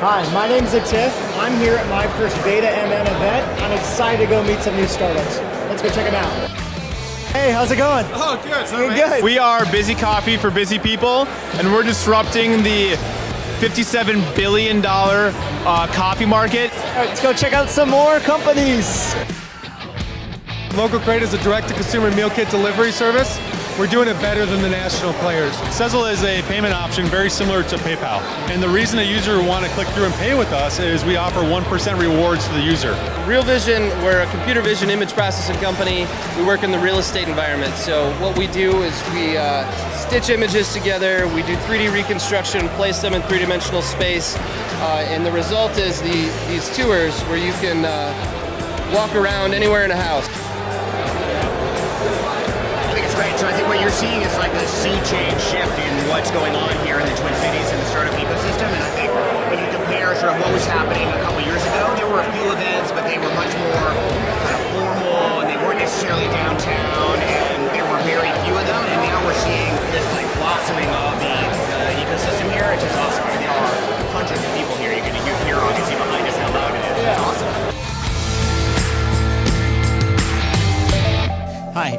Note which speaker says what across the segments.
Speaker 1: Hi, my name's Atif. I'm here at my first Beta MN event. I'm excited to go meet some new startups. Let's go check them out. Hey, how's it going?
Speaker 2: Oh, good.
Speaker 1: Doing good.
Speaker 2: We are Busy Coffee for busy people, and we're disrupting the $57 billion uh, coffee market.
Speaker 1: All right, let's go check out some more companies.
Speaker 3: Local Crate is a direct-to-consumer meal kit delivery service. We're doing it better than the national players.
Speaker 4: Sezzle is a payment option very similar to PayPal. And the reason a user would want to click through and pay with us is we offer 1% rewards to the user.
Speaker 5: Real Vision, we're a computer vision image processing company. We work in the real estate environment. So what we do is we uh, stitch images together, we do 3D reconstruction, place them in three-dimensional space, uh, and the result is the, these tours where you can uh, walk around anywhere in a house.
Speaker 6: Great. So I think what you're seeing is like a sea change shift in what's going on here in the Twin Cities and the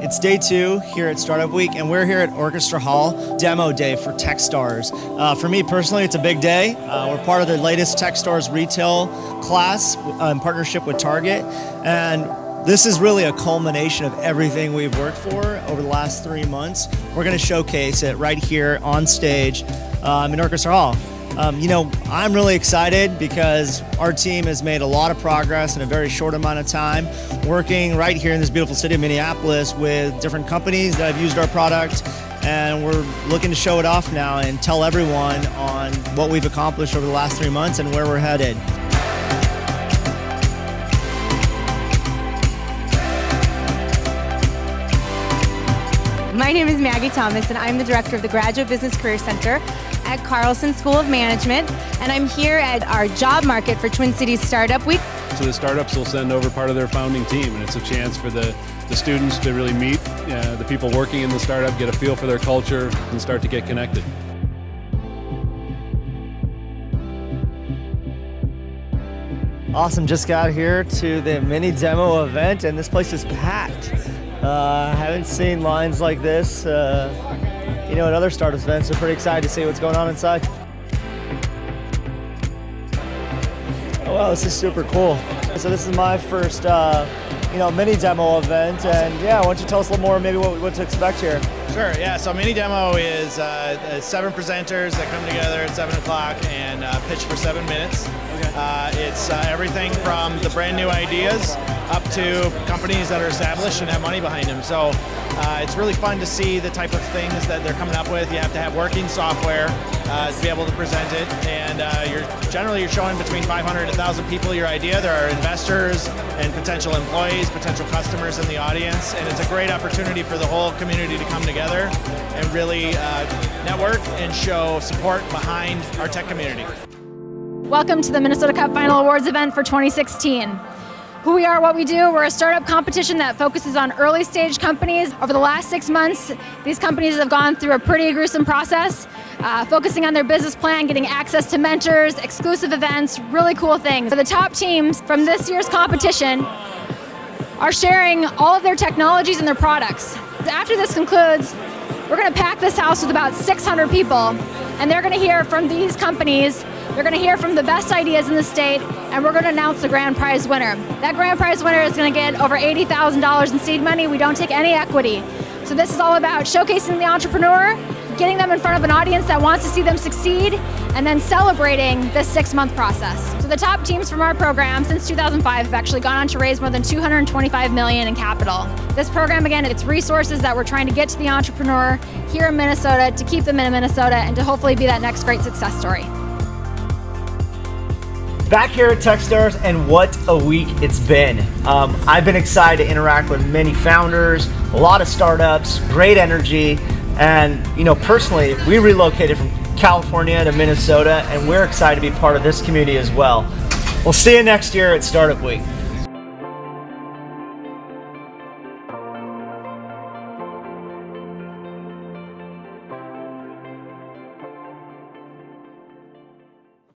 Speaker 6: it's
Speaker 1: day two here at Startup Week, and we're here at Orchestra Hall, demo day for Techstars. Uh, for me personally, it's a big day. Uh, we're part of the latest Techstars retail class uh, in partnership with Target, and this is really a culmination of everything we've worked for over the last three months. We're going to showcase it right here on stage um, in Orchestra Hall. Um, you know, I'm really excited because our team has made a lot of progress in a very short amount of time, working right here in this beautiful city of Minneapolis with different companies that have used our product. And we're looking to show it off now and tell everyone on what we've accomplished over the last three months and where we're headed.
Speaker 7: My name is Maggie Thomas, and I'm the director of the Graduate Business Career Center at Carlson School of Management. And I'm here at our job market for Twin Cities Startup Week.
Speaker 4: So the startups will send over part of their founding team, and it's a chance for the, the students to really meet uh, the people working in the startup, get a feel for their culture, and start to get connected.
Speaker 1: Awesome, just got here to the MinneDemo event, and this place is packed. Uh, I haven't seen lines like this, uh, you know, at other startup events, so pretty excited to see what's going on inside. Oh wow, this is super cool. So this is my first, uh, you know, MinneDemo event, and yeah, why don't you tell us a little more, maybe what, what to expect here?
Speaker 2: Sure, yeah, so MinneDemo is uh, uh, seven presenters that come together at 7 o'clock and uh, pitch for seven minutes. Uh, it's uh, everything from the brand new ideas up to companies that are established and have money behind them. So uh, it's really fun to see the type of things that they're coming up with. You have to have working software uh, to be able to present it, and uh, you're generally you're showing between 500 and 1,000 people your idea. There are investors and potential employees, potential customers in the audience, and it's a great opportunity for the whole community to come together and really uh, network and show support behind our tech community.
Speaker 7: Welcome to the Minnesota Cup Final Awards event for 2016. Who we are, what we do, we're a startup competition that focuses on early stage companies. Over the last six months, these companies have gone through a pretty gruesome process, uh, focusing on their business plan, getting access to mentors, exclusive events, really cool things. So the top teams from this year's competition are sharing all of their technologies and their products. After this concludes, we're going to pack this house with about 600 people, and they're going to hear from these companies they're going to hear from the best ideas in the state, and we're going to announce the grand prize winner. That grand prize winner is going to get over $80,000 in seed money. We don't take any equity. So this is all about showcasing the entrepreneur, getting them in front of an audience that wants to see them succeed, and then celebrating this six-month process. So the top teams from our program since 2005 have actually gone on to raise more than 225 million in capital. This program, again, it's resources that we're trying to get to the entrepreneur here in Minnesota to keep them in Minnesota and to hopefully be that next great success story.
Speaker 1: Back here at Techstars, and what a week it's been. Um, I've been excited to interact with many founders, a lot of startups, great energy, and you know, personally, we relocated from California to Minnesota, and we're excited to be part of this community as well. We'll see you next year at Startup Week.